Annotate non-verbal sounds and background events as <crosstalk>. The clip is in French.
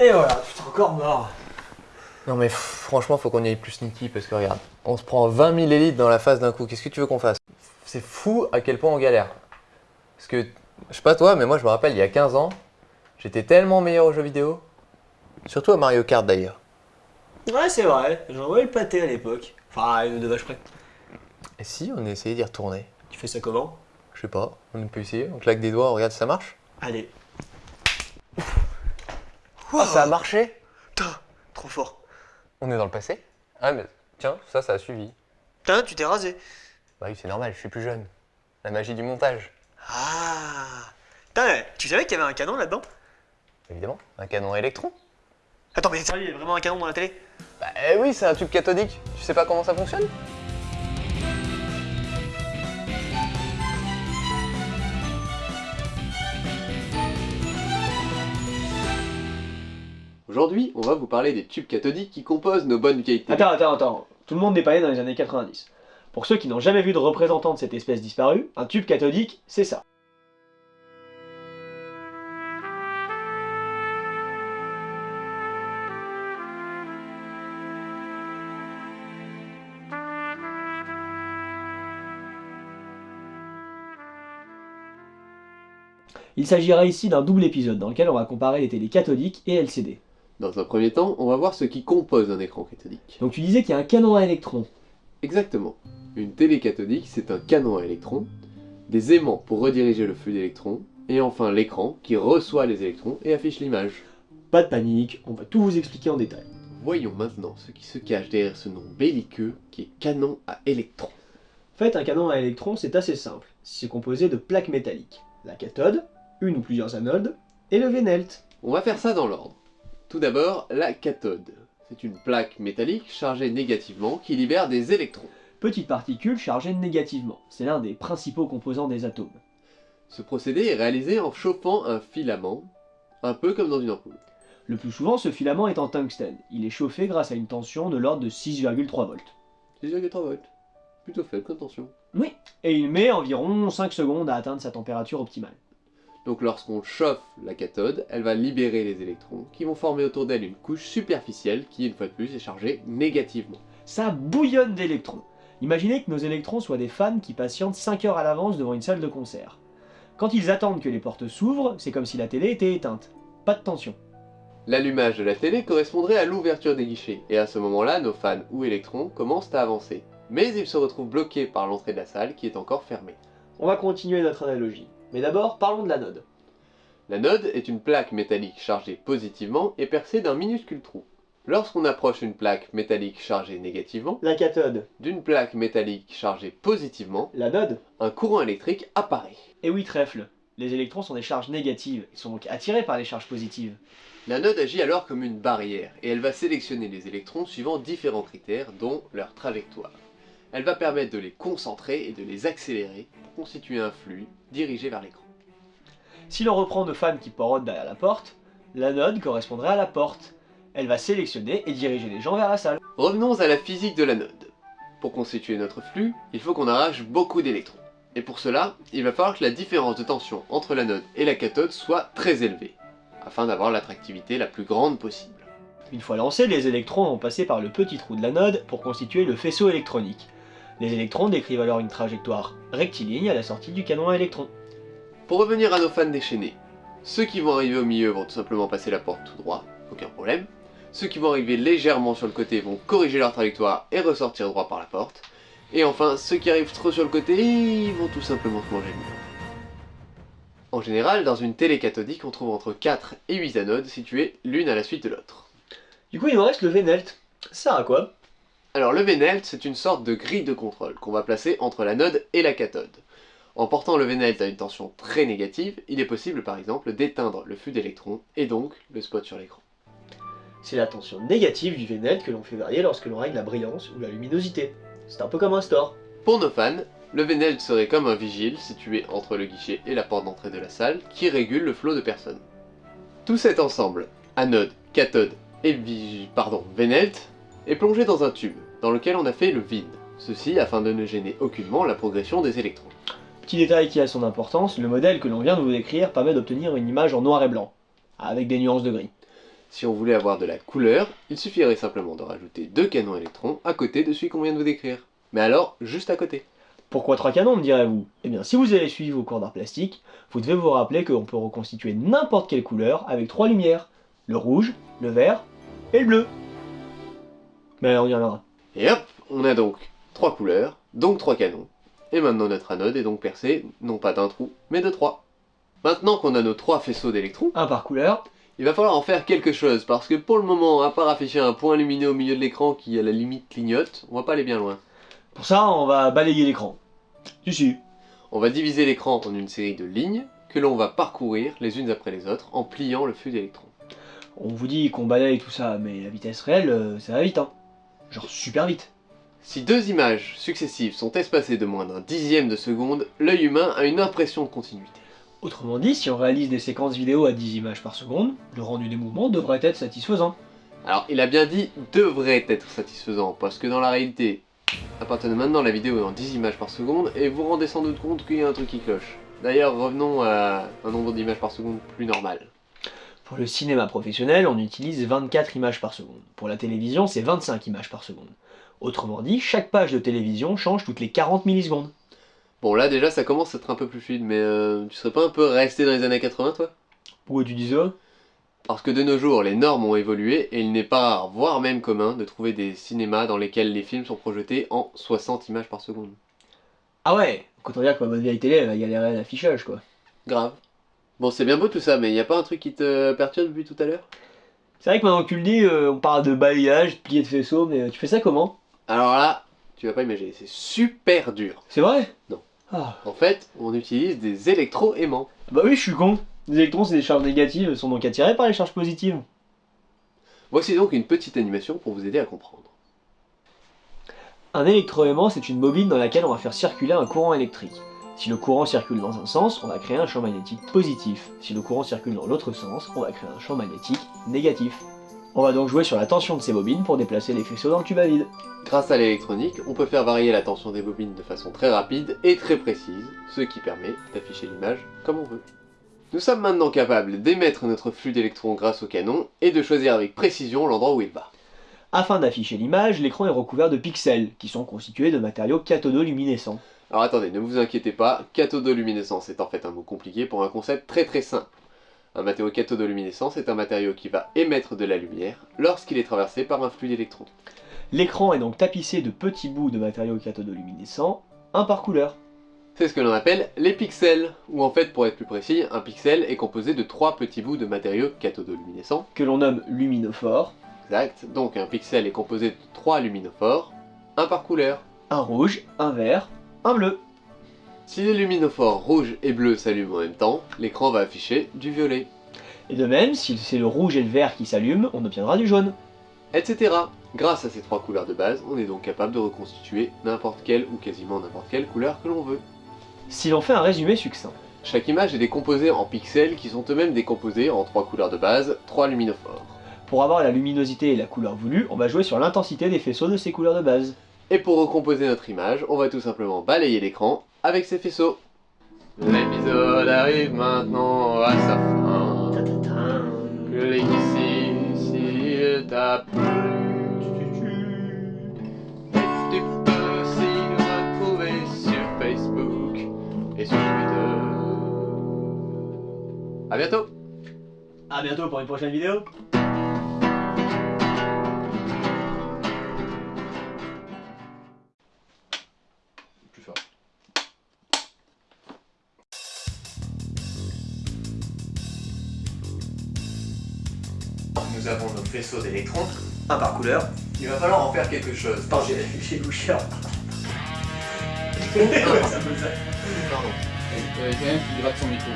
Et voilà, putain, encore mort. Non mais franchement, faut qu'on y aille plus sneaky parce que regarde, on se prend 20 000 élites dans la face d'un coup. Qu'est-ce que tu veux qu'on fasse? C'est fou à quel point on galère. Parce que, je sais pas toi, mais moi je me rappelle, il y a 15 ans, j'étais tellement meilleur aux jeux vidéo. Surtout à Mario Kart d'ailleurs. Ouais, c'est vrai, j'en envoyé le pâté à l'époque. Enfin, une de vache près. Et si on essayait d'y retourner Tu fais ça comment? Je sais pas, on peut essayer, on claque des doigts, on regarde si ça marche. Allez. Ah, ça a marché Putain, trop fort. On est dans le passé Ah mais tiens, ça, ça a suivi. Putain, tu t'es rasé. Bah oui, c'est normal, je suis plus jeune. La magie du montage. Ah. Putain, tu savais qu'il y avait un canon là-dedans? Évidemment, un canon à électrons. Attends, mais sérieux, il y a vraiment un canon dans la télé? Bah eh oui, c'est un tube cathodique. Tu sais pas comment ça fonctionne? Aujourd'hui, on va vous parler des tubes cathodiques qui composent nos bonnes vieilles. Attends, attends, attends. Tout le monde n'est pas né dans les années 90. Pour ceux qui n'ont jamais vu de représentant de cette espèce disparue, un tube cathodique, c'est ça. Il s'agira ici d'un double épisode dans lequel on va comparer les télés cathodiques et LCD. Dans un premier temps, on va voir ce qui compose un écran cathodique. Donc tu disais qu'il y a un canon à électrons. Exactement. Une télé cathodique, c'est un canon à électrons, des aimants pour rediriger le flux d'électrons, et enfin l'écran qui reçoit les électrons et affiche l'image. Pas de panique, on va tout vous expliquer en détail. Voyons maintenant ce qui se cache derrière ce nom belliqueux qui est canon à électrons. En fait, un canon à électrons, c'est assez simple. C'est composé de plaques métalliques. La cathode, une ou plusieurs anodes, et le vénelt. On va faire ça dans l'ordre. Tout d'abord, la cathode. C'est une plaque métallique chargée négativement qui libère des électrons. Petite particule chargée négativement. C'est l'un des principaux composants des atomes. Ce procédé est réalisé en chauffant un filament, un peu comme dans une ampoule. Le plus souvent, ce filament est en tungstène. Il est chauffé grâce à une tension de l'ordre de 6,3 volts. 6,3 volts. Plutôt faible comme tension. Oui, et il met environ 5 secondes à atteindre sa température optimale. Donc lorsqu'on chauffe la cathode, elle va libérer les électrons qui vont former autour d'elle une couche superficielle qui, une fois de plus, est chargée négativement. Ça bouillonne d'électrons. Imaginez que nos électrons soient des fans qui patientent 5 heures à l'avance devant une salle de concert. Quand ils attendent que les portes s'ouvrent, c'est comme si la télé était éteinte. Pas de tension. L'allumage de la télé correspondrait à l'ouverture des guichets, et à ce moment-là, nos fans ou électrons commencent à avancer. Mais ils se retrouvent bloqués par l'entrée de la salle qui est encore fermée. On va continuer notre analogie. Mais d'abord, parlons de l'anode. L'anode est une plaque métallique chargée positivement et percée d'un minuscule trou. Lorsqu'on approche une plaque métallique chargée négativement, La cathode, d'une plaque métallique chargée positivement, l'anode. un courant électrique apparaît. Et oui, trèfle. Les électrons sont des charges négatives, ils sont donc attirés par les charges positives. L'anode agit alors comme une barrière, et elle va sélectionner les électrons suivant différents critères, dont leur trajectoire. Elle va permettre de les concentrer et de les accélérer pour constituer un flux dirigé vers l'écran. Si l'on reprend nos fans qui porodent derrière la porte, l'anode correspondrait à la porte. Elle va sélectionner et diriger les gens vers la salle. Revenons à la physique de l'anode. Pour constituer notre flux, il faut qu'on arrache beaucoup d'électrons. Et pour cela, il va falloir que la différence de tension entre l'anode et la cathode soit très élevée, afin d'avoir l'attractivité la plus grande possible. Une fois lancés, les électrons vont passer par le petit trou de l'anode pour constituer le faisceau électronique. Les électrons décrivent alors une trajectoire rectiligne à la sortie du canon à électrons. Pour revenir à nos fans déchaînés, ceux qui vont arriver au milieu vont tout simplement passer la porte tout droit, aucun problème. Ceux qui vont arriver légèrement sur le côté vont corriger leur trajectoire et ressortir droit par la porte. Et enfin, ceux qui arrivent trop sur le côté, ils vont tout simplement se manger le mur. En général, dans une télé cathodique, on trouve entre 4 et 8 anodes situées l'une à la suite de l'autre. Du coup, il nous reste le vénelt. Ça sert à quoi? Alors le Vénelt, c'est une sorte de grille de contrôle qu'on va placer entre l'anode et la cathode. En portant le Vénelt à une tension très négative, il est possible par exemple d'éteindre le flux d'électrons et donc le spot sur l'écran. C'est la tension négative du vénelt que l'on fait varier lorsque l'on règle la brillance ou la luminosité. C'est un peu comme un store. Pour nos fans, le Vénelt serait comme un vigile situé entre le guichet et la porte d'entrée de la salle qui régule le flot de personnes. Tout cet ensemble, anode, cathode et vig... pardon, Vénelt, est plongé dans un tube dans lequel on a fait le vide. Ceci afin de ne gêner aucunement la progression des électrons. Petit détail qui a son importance, le modèle que l'on vient de vous décrire permet d'obtenir une image en noir et blanc, avec des nuances de gris. Si on voulait avoir de la couleur, il suffirait simplement de rajouter deux canons électrons à côté de celui qu'on vient de vous décrire. Mais alors, juste à côté. Pourquoi trois canons, me direz-vous? Eh bien, si vous avez suivi vos cours d'art plastique, vous devez vous rappeler qu'on peut reconstituer n'importe quelle couleur avec trois lumières. Le rouge, le vert et le bleu. Mais on y reviendra. Et hop, on a donc trois couleurs, donc trois canons. Et maintenant notre anode est donc percée, non pas d'un trou, mais de trois. Maintenant qu'on a nos trois faisceaux d'électrons, Un par couleur. il va falloir en faire quelque chose, parce que pour le moment, à part afficher un point lumineux au milieu de l'écran qui à la limite clignote, on va pas aller bien loin. Pour ça, on va balayer l'écran. Si, si. On va diviser l'écran en une série de lignes que l'on va parcourir les unes après les autres en pliant le flux d'électrons. On vous dit qu'on balaye tout ça, mais la vitesse réelle, euh, ça va vite, hein. Genre super vite. Si deux images successives sont espacées de moins d'un dixième de seconde, l'œil humain a une impression de continuité. Autrement dit, si on réalise des séquences vidéo à 10 images par seconde, le rendu des mouvements devrait être satisfaisant. Alors, il a bien dit devrait être satisfaisant, parce que dans la réalité, à partir de maintenant, la vidéo est en 10 images par seconde, et vous vous rendez sans doute compte qu'il y a un truc qui cloche. D'ailleurs, revenons à un nombre d'images par seconde plus normal. Pour le cinéma professionnel, on utilise 24 images par seconde. Pour la télévision, c'est 25 images par seconde. Autrement dit, chaque page de télévision change toutes les 40 millisecondes. Bon, là déjà, ça commence à être un peu plus fluide, mais euh, tu serais pas un peu resté dans les années 80, toi? Pourquoi tu dis ça? Parce que de nos jours, les normes ont évolué, et il n'est pas rare, voire même commun, de trouver des cinémas dans lesquels les films sont projetés en 60 images par seconde. Ah ouais Quand on dire que ma bonne vieille télé, elle va galérer à l'affichage, quoi. Grave. Bon, c'est bien beau tout ça, mais y a pas un truc qui te perturbe depuis tout à l'heure? C'est vrai que maintenant que tu le dis, euh, on parle de balayage, de plier de faisceau, mais euh, tu fais ça comment? Alors là, tu vas pas imaginer, c'est super dur. C'est vrai? Non. Ah. En fait, on utilise des électroaimants. Bah oui, je suis con. Les électrons, c'est des charges négatives, sont donc attirés par les charges positives. Voici donc une petite animation pour vous aider à comprendre. Un électroaimant, c'est une bobine dans laquelle on va faire circuler un courant électrique. Si le courant circule dans un sens, on va créer un champ magnétique positif. Si le courant circule dans l'autre sens, on va créer un champ magnétique négatif. On va donc jouer sur la tension de ces bobines pour déplacer les faisceaux dans le tube à vide. Grâce à l'électronique, on peut faire varier la tension des bobines de façon très rapide et très précise, ce qui permet d'afficher l'image comme on veut. Nous sommes maintenant capables d'émettre notre flux d'électrons grâce au canon et de choisir avec précision l'endroit où il va. Afin d'afficher l'image, l'écran est recouvert de pixels, qui sont constitués de matériaux cathodoluminescents. Alors attendez, ne vous inquiétez pas, cathodoluminescence est en fait un mot compliqué pour un concept très très simple. Un matériau cathodoluminescent, c'est un matériau qui va émettre de la lumière lorsqu'il est traversé par un flux d'électrons. L'écran est donc tapissé de petits bouts de matériaux cathodoluminescents, un par couleur. C'est ce que l'on appelle les pixels, ou en fait pour être plus précis, un pixel est composé de trois petits bouts de matériaux cathodoluminescents. que l'on nomme luminophore, Exact, donc un pixel est composé de trois luminophores, un par couleur. un rouge, un vert, un bleu. Si les luminophores rouge et bleu s'allument en même temps, l'écran va afficher du violet, Et de même, si c'est le rouge et le vert qui s'allument, on obtiendra du jaune. etc. Grâce à ces trois couleurs de base, on est donc capable de reconstituer n'importe quelle ou quasiment n'importe quelle couleur que l'on veut. Si l'on fait un résumé succinct, Chaque image est décomposée en pixels qui sont eux-mêmes décomposés en trois couleurs de base, trois luminophores. pour avoir la luminosité et la couleur voulue, on va jouer sur l'intensité des faisceaux de ces couleurs de base. Et pour recomposer notre image, on va tout simplement balayer l'écran avec ces faisceaux. L'épisode arrive maintenant à sa fin. Que legacy s'il t'a plu. Tu peux aussi nous retrouver sur Facebook et sur Twitter. A bientôt A bientôt pour une prochaine vidéo Nous avons nos faisceaux d'électrons. Un par couleur. Il va falloir en faire quelque chose. Attends, j'ai j'ai louché. <laughs> Pardon. Euh, quelqu'un qui gratte son micro.